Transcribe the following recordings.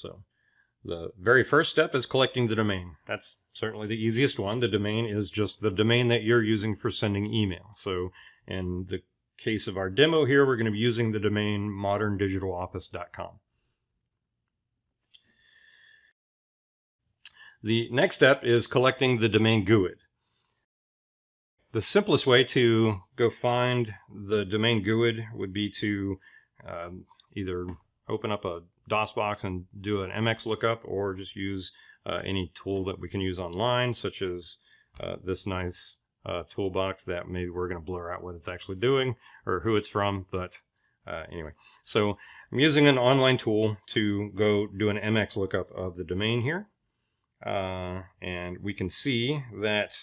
So the very first step is collecting the domain. That's certainly the easiest one. The domain is just the domain that you're using for sending email. So in the case of our demo here, we're going to be using the domain moderndigitaloffice.com. The next step is collecting the domain GUID. The simplest way to go find the domain GUID would be to um, either open up a DOSBox and do an MX lookup or just use uh, any tool that we can use online, such as uh, this nice uh, toolbox that maybe we're going to blur out what it's actually doing or who it's from. But uh, anyway, so I'm using an online tool to go do an MX lookup of the domain here. Uh, and we can see that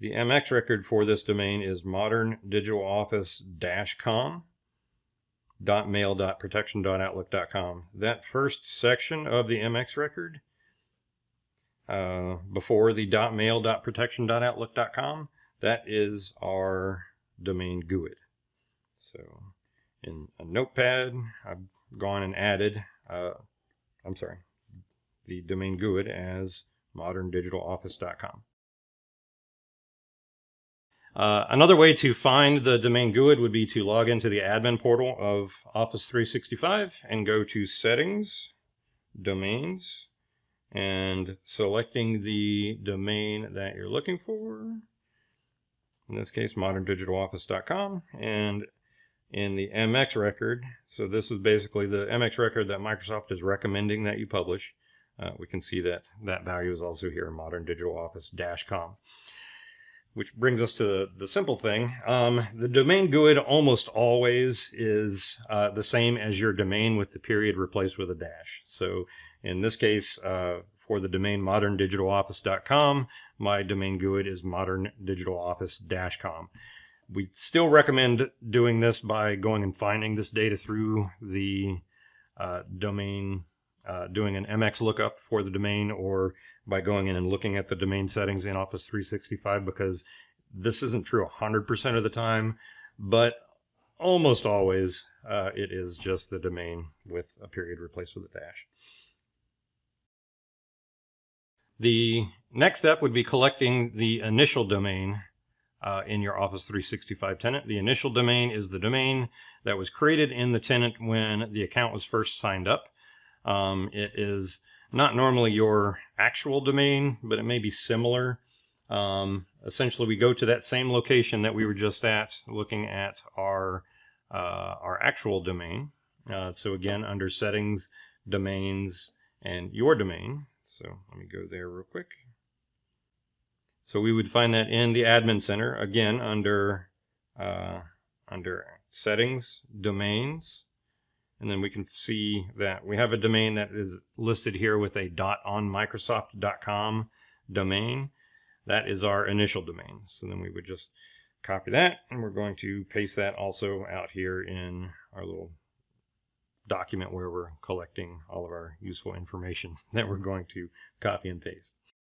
the MX record for this domain is moderndigitaloffice-com mail.protection.outlook.com. That first section of the MX record uh, before the mail.protection.outlook.com, that is our domain GUID. So in a notepad, I've gone and added, uh, I'm sorry, the domain GUID as moderndigitaloffice.com. Uh, another way to find the domain GUID would be to log into the admin portal of Office 365 and go to Settings, Domains, and selecting the domain that you're looking for. In this case, moderndigitaloffice.com. And in the MX record, so this is basically the MX record that Microsoft is recommending that you publish. Uh, we can see that that value is also here, moderndigitaloffice-com which brings us to the simple thing. Um, the domain GUID almost always is uh, the same as your domain with the period replaced with a dash. So in this case, uh, for the domain moderndigitaloffice.com, my domain GUID is moderndigitaloffice-com. We still recommend doing this by going and finding this data through the uh, domain, uh, doing an MX lookup for the domain or by going in and looking at the domain settings in Office 365 because this isn't true 100% of the time, but almost always uh, it is just the domain with a period replaced with a dash. The next step would be collecting the initial domain uh, in your Office 365 tenant. The initial domain is the domain that was created in the tenant when the account was first signed up. Um, it is not normally your actual domain, but it may be similar. Um, essentially, we go to that same location that we were just at, looking at our uh, our actual domain. Uh, so again, under Settings, Domains, and Your Domain. So let me go there real quick. So we would find that in the Admin Center, again, under uh, under Settings, Domains, and then we can see that we have a domain that is listed here with a .onmicrosoft.com domain. That is our initial domain. So then we would just copy that and we're going to paste that also out here in our little document where we're collecting all of our useful information that we're going to copy and paste.